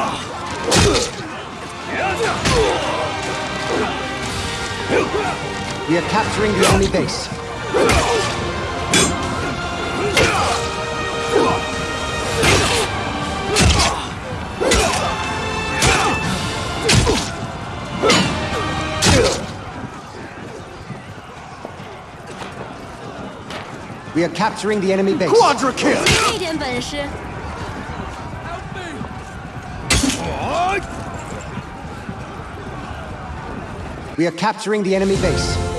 We are capturing the enemy base. We are capturing the enemy base. Quadra kill! We are capturing the enemy base.